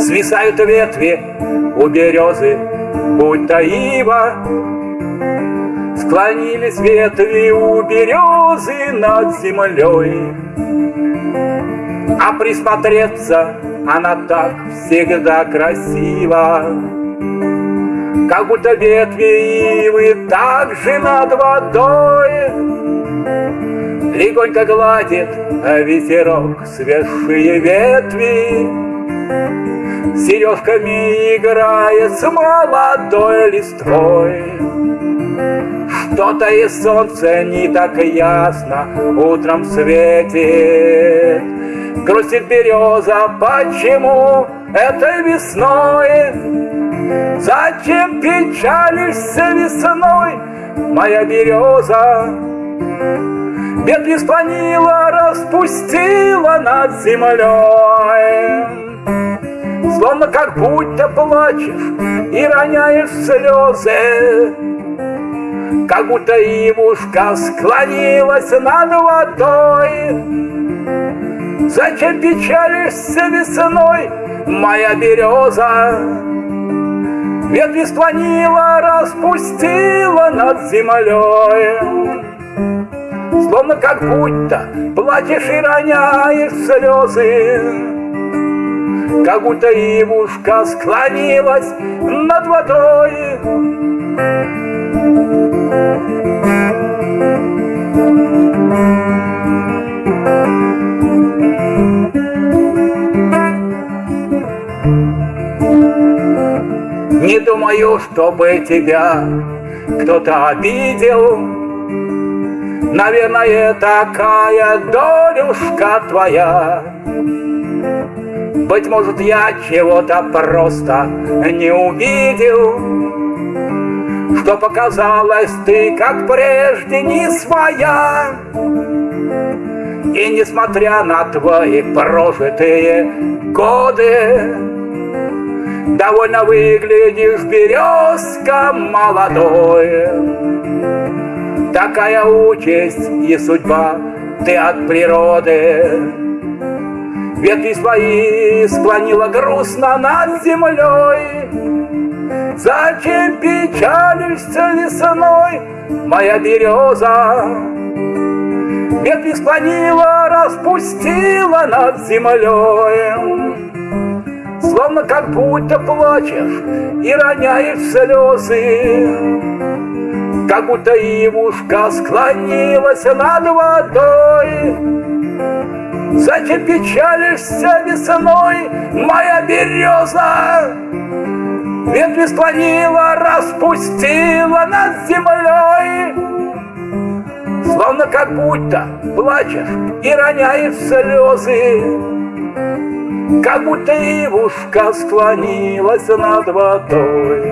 Свисают ветви у березы, будто ива. Склонились ветви у березы над землей. А присмотреться она так всегда красива. Как будто ветви ивы так же над водой. Легонько гладит ветерок свежие ветви. Сережками играет с молодой листвой. Что-то и солнце не так ясно утром светит Грустит береза, почему этой весной? Зачем печалишься весной, моя береза? Ветви склонила, распустила над землей Словно как будто плачешь и роняешь слезы Как будто ивушка склонилась над водой Зачем печалишься весной, моя береза? Ветви склонила, распустила над землей Словно как будто плачешь и роняешь слезы как будто ивушка склонилась над водой. Не думаю, чтобы тебя кто-то обидел. Наверное, такая долюшка твоя. Быть может, я чего-то просто не увидел, Что показалось ты, как прежде, не своя. И несмотря на твои прожитые годы, Довольно выглядишь, березка молодой. Такая участь и судьба ты от природы. Ветви свои склонила грустно над землей. Зачем печалишься весной, моя береза? Ветви склонила, распустила над землей. Словно как будто плачешь и роняешь слезы, Как будто ивушка склонилась над водой. Зачем печалишься весной, моя береза? Ветви склонила, распустила над землей, Словно как будто плачешь и роняешь слезы, Как будто ивушка склонилась над водой.